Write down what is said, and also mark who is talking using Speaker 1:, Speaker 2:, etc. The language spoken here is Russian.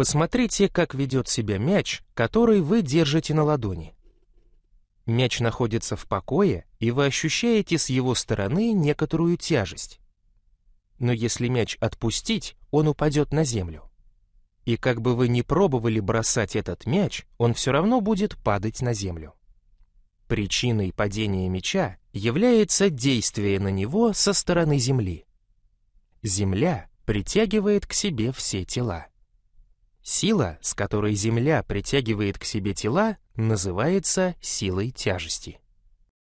Speaker 1: Посмотрите, как ведет себя мяч, который вы держите на ладони. Мяч находится в покое, и вы ощущаете с его стороны некоторую тяжесть. Но если мяч отпустить, он упадет на землю. И как бы вы ни пробовали бросать этот мяч, он все равно будет падать на землю. Причиной падения мяча является действие на него со стороны Земли. Земля притягивает к себе все тела. Сила, с которой Земля притягивает к себе тела, называется силой тяжести.